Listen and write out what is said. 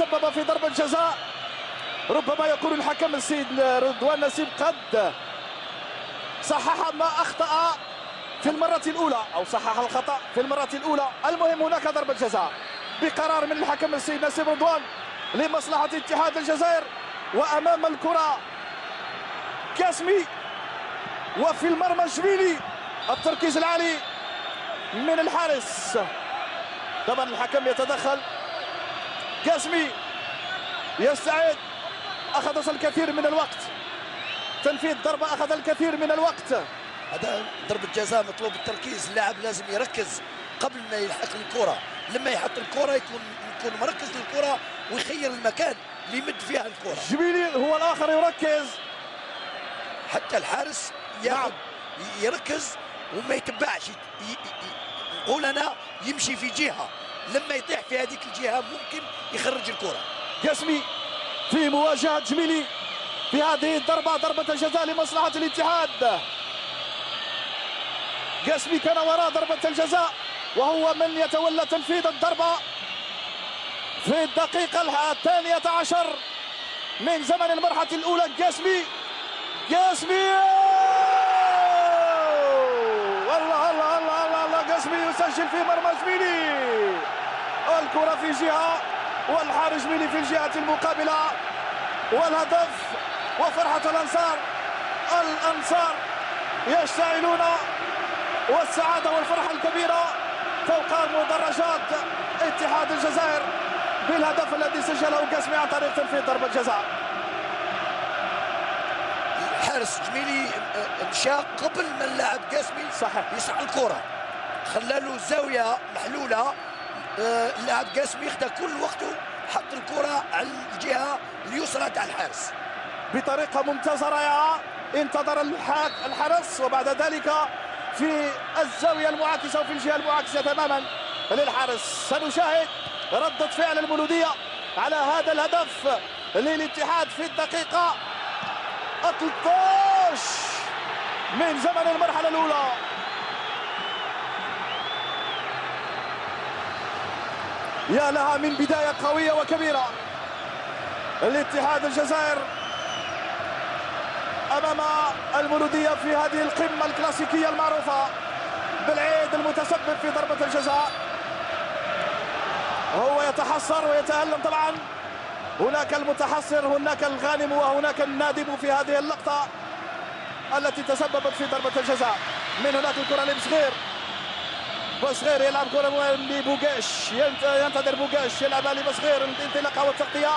سبب في ضربة جزاء ربما يكون الحكم السيد رضوان نسيب قد صحح ما أخطأ في المرة الأولى أو صحح الخطأ في المرة الأولى. المهم هناك ضربة جزاء بقرار من الحكم السيد نسيب رضوان لمصلحة اتحاد الجزائر. وأمام الكرة كاسمي وفي المرمى شبيلي التركيز العالي من الحارس. طبعا الحكم يتدخل. كاسمي يستعد. أخذ الكثير من الوقت. تنفيذ ضربة أخذ الكثير من الوقت. هذا ضربة جزاء مطلوب التركيز اللاعب لازم يركز قبل ما يلحق الكرة. لما يحط الكرة يكون يكون مركز للكرة ويخير المكان اللي يمد فيها الكرة. جبيلي هو الآخر يركز. حتى الحارس نعم. يركز وما يتبعش. نقول أنا يمشي في جهة. لما يطيح في هذيك الجهة ممكن يخرج الكرة. قسمي في مواجهة جميلي في هذه الضربة ضربة الجزاء لمصلحة الاتحاد. قسمي كان وراء ضربة الجزاء وهو من يتولى تنفيذ الضربة في الدقيقة الثانية عشر من زمن المرحلة الأولى. قسمي قسمي قسمي يسجل في مرمى زميلي الكرة في جهة والحارس ميلي في الجهة المقابلة. والهدف وفرحة الأنصار. الأنصار يشتعلون والسعادة والفرحة الكبيرة فوق مدرجات اتحاد الجزائر بالهدف الذي سجله قسمي عن طريق تنفيذ ضربة جزاء. الحارس جميلي مشى قبل ما اللاعب قاسمي صحيح. يسعى الكرة. خلى له زاوية محلولة. اللاعب قاسم يخدع كل وقته حط الكرة على الجهة اليسرى تاع الحارس. بطريقة ممتازه رائعه انتظر الحارس وبعد ذلك في الزاوية المعاكسة وفي الجهة المعاكسة تماما للحارس. سنشاهد ردة فعل المولودية على هذا الهدف للاتحاد في الدقيقة 13 من زمن المرحلة الأولى. يا لها من بداية قوية وكبيرة. الاتحاد الجزائر أمام المولودية في هذه القمة الكلاسيكية المعروفة بالعيد المتسبب في ضربة الجزاء. هو يتحسر ويتألم طبعا. هناك المتحسر هناك الغانم وهناك النادم في هذه اللقطة التي تسببت في ضربة الجزاء. من هناك الكرة لبصغير بصغير يلعب كرة لبوغاش ينتظر بوغاش يلعبها لبصغير الانطلاقه والتغطيه